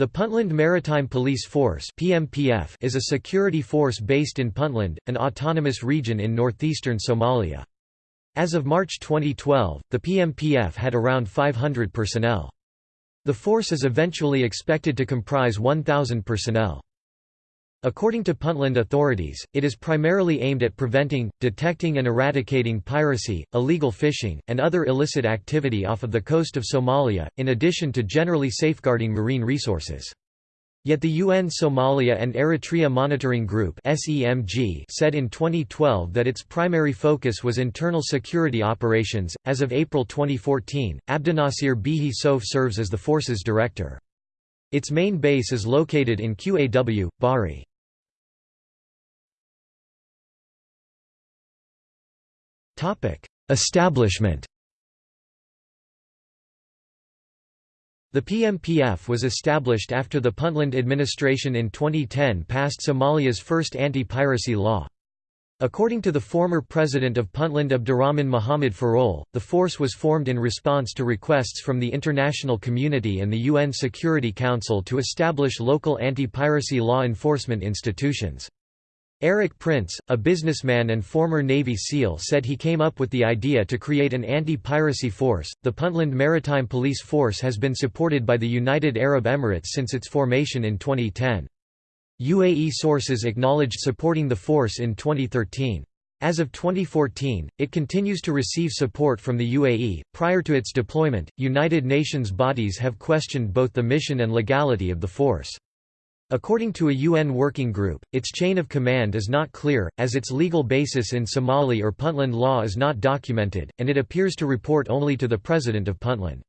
The Puntland Maritime Police Force (PMPF) is a security force based in Puntland, an autonomous region in northeastern Somalia. As of March 2012, the PMPF had around 500 personnel. The force is eventually expected to comprise 1,000 personnel. According to Puntland authorities, it is primarily aimed at preventing, detecting and eradicating piracy, illegal fishing, and other illicit activity off of the coast of Somalia, in addition to generally safeguarding marine resources. Yet the UN Somalia and Eritrea Monitoring Group said in 2012 that its primary focus was internal security operations. As of April 2014, Abdinasir Bihi Sof serves as the force's director. Its main base is located in Qaw, Bari. Establishment The PMPF was established after the Puntland administration in 2010 passed Somalia's first anti-piracy law. According to the former president of Puntland Abdurrahman Mohamed Farole, the force was formed in response to requests from the international community and the UN Security Council to establish local anti-piracy law enforcement institutions. Erik Prince, a businessman and former Navy SEAL, said he came up with the idea to create an anti piracy force. The Puntland Maritime Police Force has been supported by the United Arab Emirates since its formation in 2010. UAE sources acknowledged supporting the force in 2013. As of 2014, it continues to receive support from the UAE. Prior to its deployment, United Nations bodies have questioned both the mission and legality of the force. According to a UN working group, its chain of command is not clear, as its legal basis in Somali or Puntland law is not documented, and it appears to report only to the President of Puntland.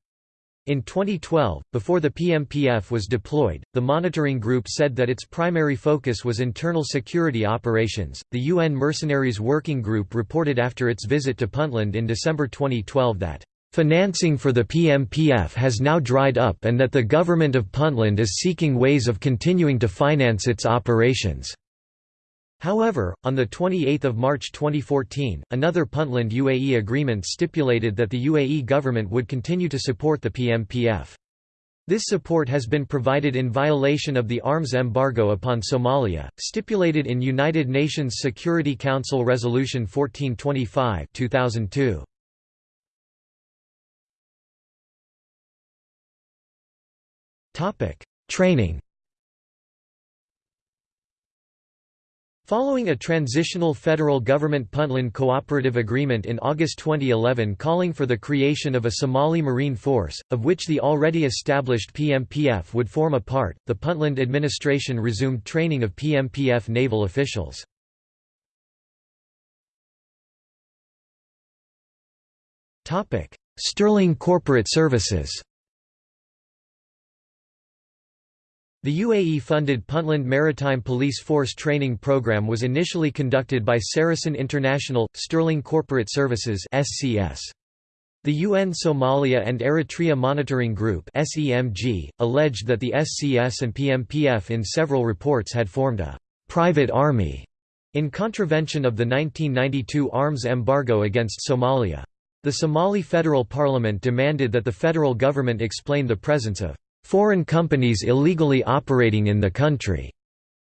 In 2012, before the PMPF was deployed, the monitoring group said that its primary focus was internal security operations. The UN Mercenaries Working Group reported after its visit to Puntland in December 2012 that Financing for the PMPF has now dried up and that the government of Puntland is seeking ways of continuing to finance its operations. However, on 28 March 2014, another Puntland UAE agreement stipulated that the UAE government would continue to support the PMPF. This support has been provided in violation of the arms embargo upon Somalia, stipulated in United Nations Security Council Resolution 1425 2002. Training Following a transitional federal government-Puntland cooperative agreement in August 2011 calling for the creation of a Somali Marine Force, of which the already established PMPF would form a part, the Puntland administration resumed training of PMPF naval officials. Sterling Corporate Services The UAE-funded Puntland Maritime Police Force training program was initially conducted by Saracen International – Sterling Corporate Services SCS. The UN Somalia and Eritrea Monitoring Group SEMG, alleged that the SCS and PMPF in several reports had formed a «private army» in contravention of the 1992 arms embargo against Somalia. The Somali Federal Parliament demanded that the federal government explain the presence of foreign companies illegally operating in the country.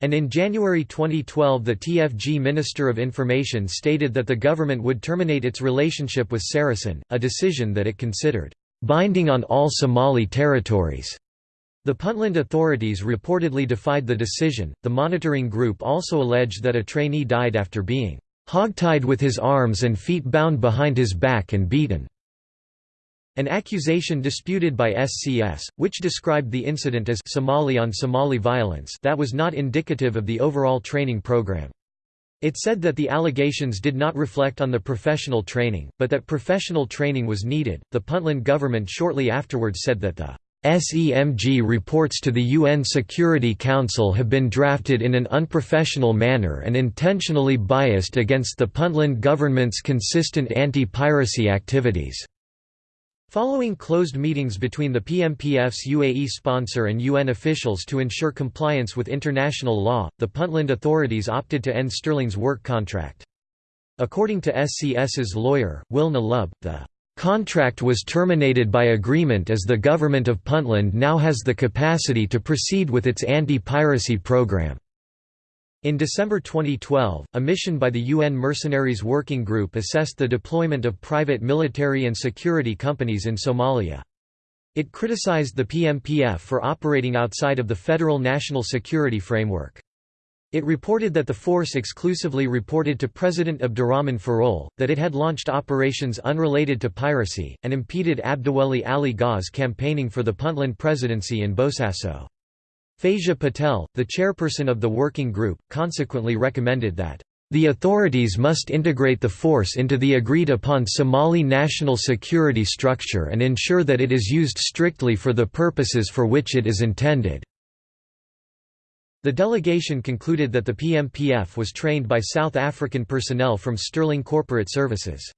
And in January 2012 the TFG Minister of Information stated that the government would terminate its relationship with Saracen, a decision that it considered, "...binding on all Somali territories." The Puntland authorities reportedly defied the decision. The monitoring group also alleged that a trainee died after being hogtied with his arms and feet bound behind his back and beaten. An accusation disputed by SCS, which described the incident as Somali on Somali violence that was not indicative of the overall training program. It said that the allegations did not reflect on the professional training, but that professional training was needed. The Puntland government shortly afterwards said that the SEMG reports to the UN Security Council have been drafted in an unprofessional manner and intentionally biased against the Puntland government's consistent anti-piracy activities. Following closed meetings between the PMPF's UAE sponsor and UN officials to ensure compliance with international law, the Puntland authorities opted to end Sterling's work contract. According to SCS's lawyer, Wilna Nalub, the Contract was terminated by agreement as the government of Puntland now has the capacity to proceed with its anti-piracy program. In December 2012, a mission by the UN Mercenaries Working Group assessed the deployment of private military and security companies in Somalia. It criticized the PMPF for operating outside of the federal national security framework. It reported that the force exclusively reported to President Abdurrahman Farole, that it had launched operations unrelated to piracy, and impeded Abdiweli Ali Gau's campaigning for the Puntland presidency in Bosaso. Faiza Patel, the chairperson of the working group, consequently recommended that the authorities must integrate the force into the agreed-upon Somali national security structure and ensure that it is used strictly for the purposes for which it is intended. The delegation concluded that the PMPF was trained by South African personnel from Sterling Corporate Services.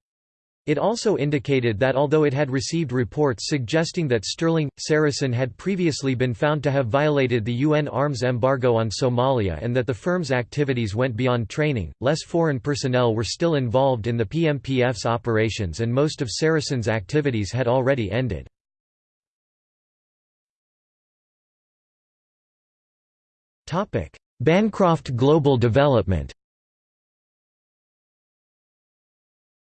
It also indicated that although it had received reports suggesting that Sterling, Saracen had previously been found to have violated the UN arms embargo on Somalia and that the firm's activities went beyond training, less foreign personnel were still involved in the PMPF's operations and most of Saracen's activities had already ended. Bancroft Global Development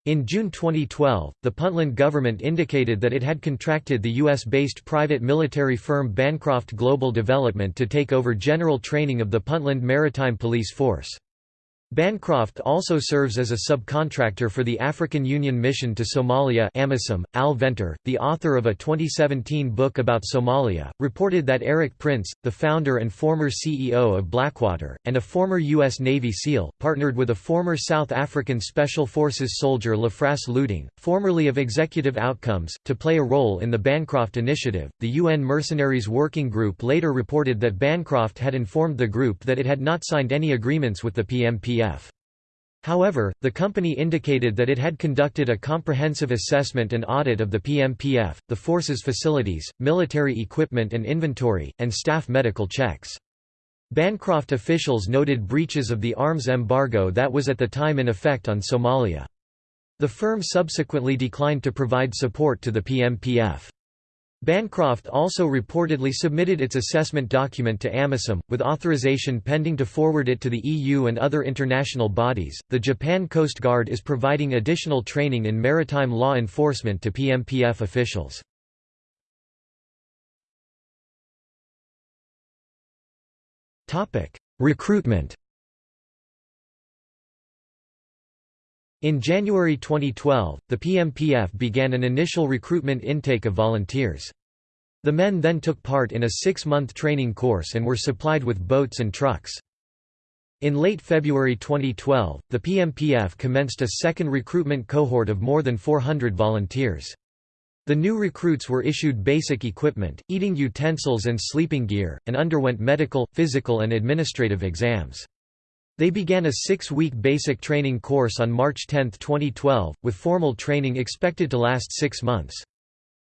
In June 2012, the Puntland government indicated that it had contracted the U.S.-based private military firm Bancroft Global Development to take over general training of the Puntland Maritime Police Force. Bancroft also serves as a subcontractor for the African Union Mission to Somalia AMISOM. Al Venter, the author of a 2017 book about Somalia, reported that Erik Prince, the founder and former CEO of Blackwater, and a former U.S. Navy SEAL, partnered with a former South African Special Forces soldier Lafras Luitingh, formerly of Executive Outcomes, to play a role in the Bancroft Initiative. The UN Mercenaries Working Group later reported that Bancroft had informed the group that it had not signed any agreements with the However, the company indicated that it had conducted a comprehensive assessment and audit of the PMPF, the force's facilities, military equipment and inventory, and staff medical checks. Bancroft officials noted breaches of the arms embargo that was at the time in effect on Somalia. The firm subsequently declined to provide support to the PMPF. Bancroft also reportedly submitted its assessment document to AMISOM, with authorization pending to forward it to the EU and other international bodies. The Japan Coast Guard is providing additional training in maritime law enforcement to PMPF officials. Recruitment In January 2012, the PMPF began an initial recruitment intake of volunteers. The men then took part in a six-month training course and were supplied with boats and trucks. In late February 2012, the PMPF commenced a second recruitment cohort of more than 400 volunteers. The new recruits were issued basic equipment, eating utensils and sleeping gear, and underwent medical, physical and administrative exams. They began a six-week basic training course on March 10, 2012, with formal training expected to last six months.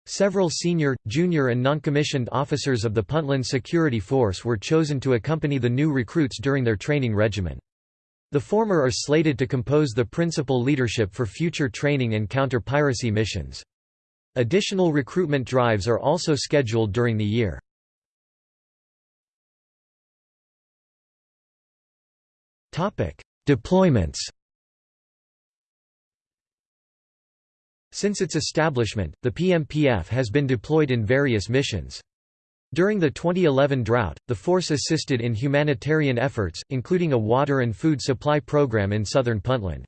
Several senior, junior and non-commissioned officers of the Puntland Security Force were chosen to accompany the new recruits during their training regimen. The former are slated to compose the principal leadership for future training and counter-piracy missions. Additional recruitment drives are also scheduled during the year. Deployments Since its establishment, the PMPF has been deployed in various missions. During the 2011 drought, the force assisted in humanitarian efforts, including a water and food supply program in southern Puntland.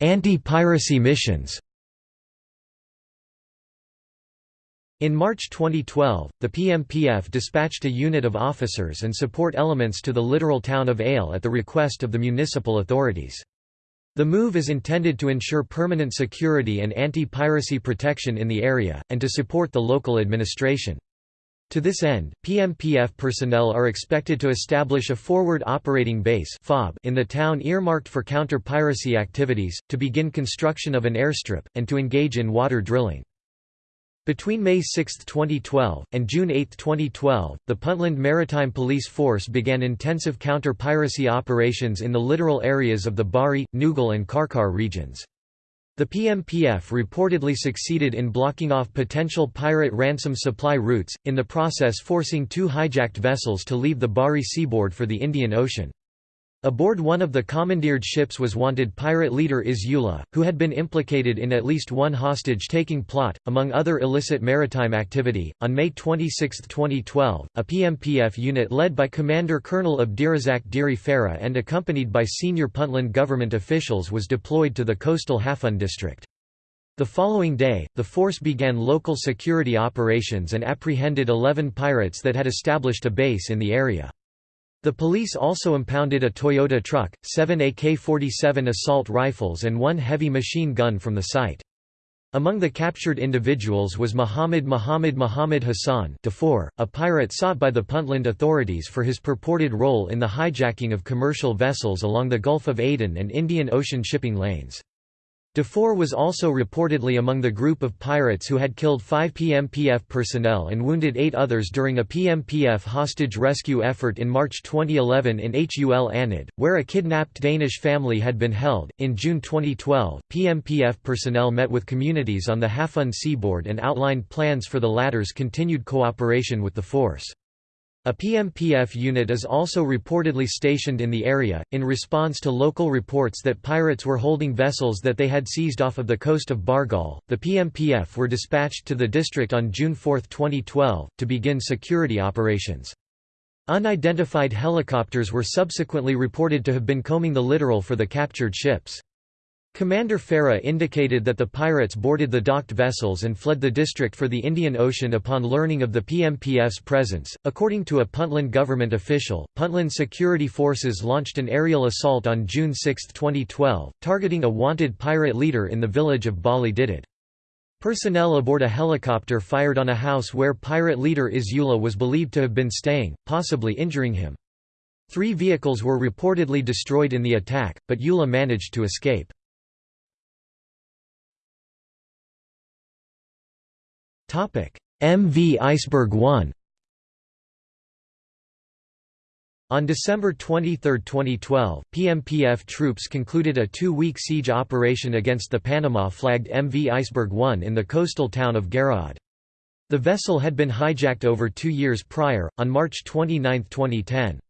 Anti-piracy missions In March 2012, the PMPF dispatched a unit of officers and support elements to the littoral town of Eyl at the request of the municipal authorities. The move is intended to ensure permanent security and anti-piracy protection in the area, and to support the local administration. To this end, PMPF personnel are expected to establish a forward operating base in the town earmarked for counter-piracy activities, to begin construction of an airstrip, and to engage in water drilling. Between May 6, 2012, and June 8, 2012, the Puntland Maritime Police Force began intensive counter-piracy operations in the littoral areas of the Bari, Nougal and Karkar regions. The PMPF reportedly succeeded in blocking off potential pirate ransom supply routes, in the process forcing two hijacked vessels to leave the Bari seaboard for the Indian Ocean. Aboard one of the commandeered ships was wanted pirate leader Isse Yuluh, who had been implicated in at least one hostage-taking plot, among other illicit maritime activity. On May 26, 2012, a PMPF unit led by Commander Colonel Abdirazak Diri Farah and accompanied by senior Puntland government officials was deployed to the coastal Hafun district. The following day, the force began local security operations and apprehended 11 pirates that had established a base in the area. The police also impounded a Toyota truck, seven AK-47 assault rifles and one heavy machine gun from the site. Among the captured individuals was Muhammad Muhammad Muhammad Hassan Dafour, a pirate sought by the Puntland authorities for his purported role in the hijacking of commercial vessels along the Gulf of Aden and Indian Ocean shipping lanes. Dafour was also reportedly among the group of pirates who had killed five PMPF personnel and wounded eight others during a PMPF hostage rescue effort in March 2011 in Hul Anad, where a kidnapped Danish family had been held. In June 2012, PMPF personnel met with communities on the Hafun seaboard and outlined plans for the latter's continued cooperation with the force. A PMPF unit is also reportedly stationed in the area, in response to local reports that pirates were holding vessels that they had seized off of the coast of Bargal. The PMPF were dispatched to the district on June 4, 2012, to begin security operations. Unidentified helicopters were subsequently reported to have been combing the littoral for the captured ships. Commander Farah indicated that the pirates boarded the docked vessels and fled the district for the Indian Ocean upon learning of the PMPF's presence. According to a Puntland government official, Puntland security forces launched an aerial assault on June 6, 2012, targeting a wanted pirate leader in the village of Bali Didit. Personnel aboard a helicopter fired on a house where pirate leader Isse Yuluh was believed to have been staying, possibly injuring him. Three vehicles were reportedly destroyed in the attack, but Yuluh managed to escape. MV Iceberg 1 On December 23, 2012, PMPF troops concluded a two-week siege operation against the Panama-flagged MV Iceberg 1 in the coastal town of Garaad. The vessel had been hijacked over two years prior, on March 29, 2010.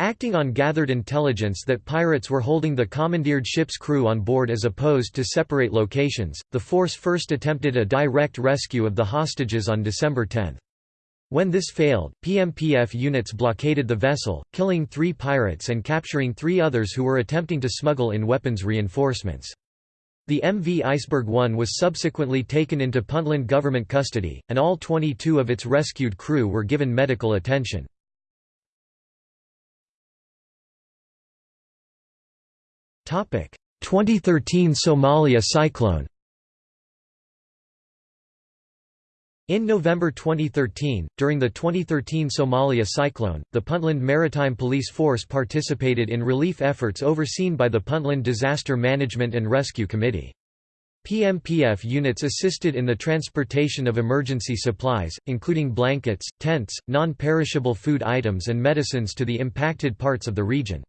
Acting on gathered intelligence that pirates were holding the commandeered ship's crew on board as opposed to separate locations, the force first attempted a direct rescue of the hostages on December 10. When this failed, PMPF units blockaded the vessel, killing three pirates and capturing three others who were attempting to smuggle in weapons reinforcements. The MV Iceberg 1 was subsequently taken into Puntland government custody, and all 22 of its rescued crew were given medical attention. 2013 Somalia cyclone In November 2013, during the 2013 Somalia cyclone, the Puntland Maritime Police Force participated in relief efforts overseen by the Puntland Disaster Management and Rescue Committee. PMPF units assisted in the transportation of emergency supplies, including blankets, tents, non-perishable food items and medicines to the impacted parts of the region.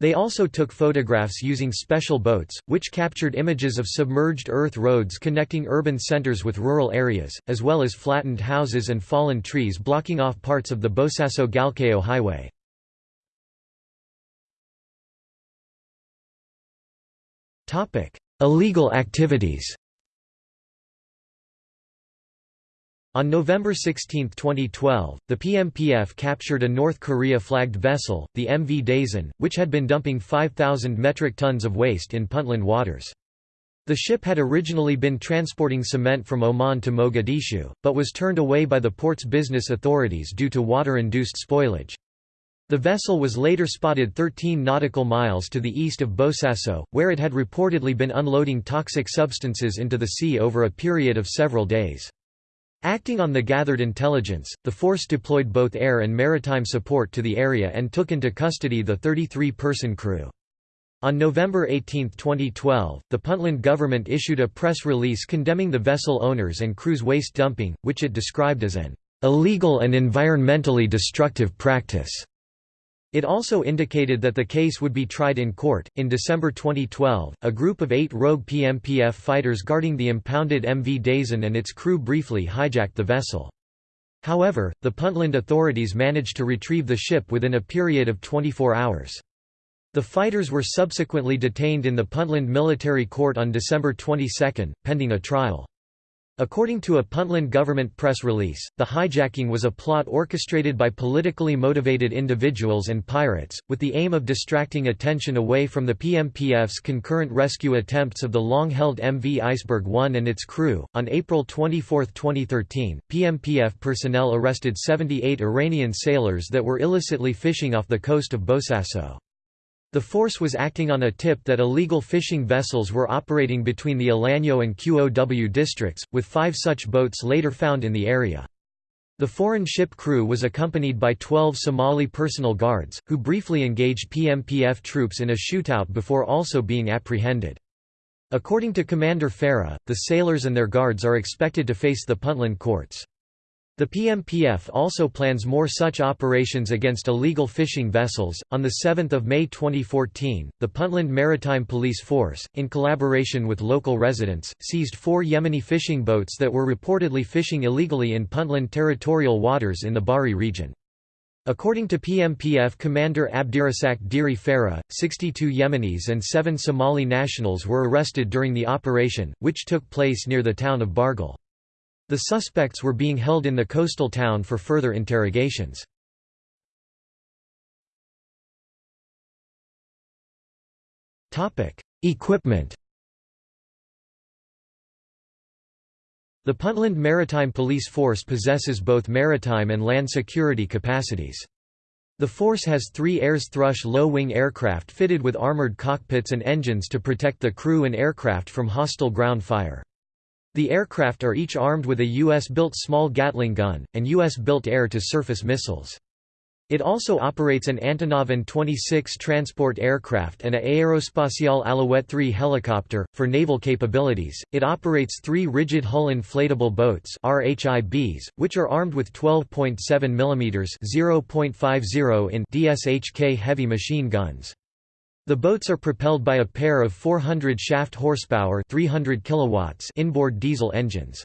They also took photographs using special boats, which captured images of submerged earth roads connecting urban centers with rural areas, as well as flattened houses and fallen trees blocking off parts of the Bosaso-Galkayo highway. Illegal activities On November 16, 2012, the PMPF captured a North Korea-flagged vessel, the MV Daesan, which had been dumping 5,000 metric tons of waste in Puntland waters. The ship had originally been transporting cement from Oman to Mogadishu, but was turned away by the port's business authorities due to water-induced spoilage. The vessel was later spotted 13 nautical miles to the east of Bosaso, where it had reportedly been unloading toxic substances into the sea over a period of several days. Acting on the gathered intelligence, the force deployed both air and maritime support to the area and took into custody the 33-person crew. On November 18, 2012, the Puntland government issued a press release condemning the vessel owners and crew's waste dumping, which it described as an illegal and environmentally destructive practice. It also indicated that the case would be tried in court. In December 2012, a group of eight rogue PMPF fighters guarding the impounded MV Daesan and its crew briefly hijacked the vessel. However, the Puntland authorities managed to retrieve the ship within a period of 24 hours. The fighters were subsequently detained in the Puntland Military Court on December 22, pending a trial. According to a Puntland government press release, the hijacking was a plot orchestrated by politically motivated individuals and pirates, with the aim of distracting attention away from the PMPF's concurrent rescue attempts of the long held MV Iceberg 1 and its crew. On April 24, 2013, PMPF personnel arrested 78 Iranian sailors that were illicitly fishing off the coast of Bosaso. The force was acting on a tip that illegal fishing vessels were operating between the Alanyo and QOW districts, with five such boats later found in the area. The foreign ship crew was accompanied by 12 Somali personal guards, who briefly engaged PMPF troops in a shootout before also being apprehended. According to Commander Farah, the sailors and their guards are expected to face the Puntland courts. The PMPF also plans more such operations against illegal fishing vessels. On 7 May 2014, the Puntland Maritime Police Force, in collaboration with local residents, seized four Yemeni fishing boats that were reportedly fishing illegally in Puntland territorial waters in the Bari region. According to PMPF commander Abdirasak Diri Farah, 62 Yemenis and 7 Somali nationals were arrested during the operation, which took place near the town of Bargal. The suspects were being held in the coastal town for further interrogations. Equipment The Puntland Maritime Police Force possesses both maritime and land security capacities. The force has three Ayres Thrush low-wing aircraft fitted with armoured cockpits and engines to protect the crew and aircraft from hostile ground fire. The aircraft are each armed with a U.S.-built small Gatling gun, and U.S.-built air-to-surface missiles. It also operates an Antonov An-26 transport aircraft and a Aerospatiale Alouette 3 helicopter. For naval capabilities, it operates three rigid hull inflatable boats RHIBs, which are armed with 12.7 mm (0.50 in) DSHK heavy machine guns. The boats are propelled by a pair of 400 shaft horsepower 300 kilowatts inboard diesel engines.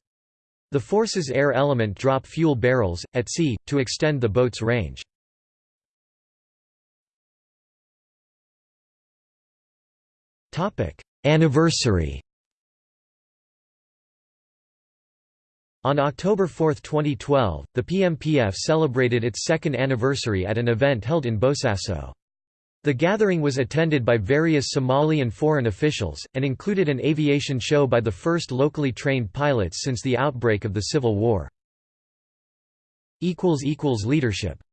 The force's air element drop fuel barrels, at sea, to extend the boat's range. Anniversary On October 4, 2012, the PMPF celebrated its second anniversary at an event held in Bosaso. The gathering was attended by various Somali and foreign officials, and included an aviation show by the first locally trained pilots since the outbreak of the Civil War. Leadership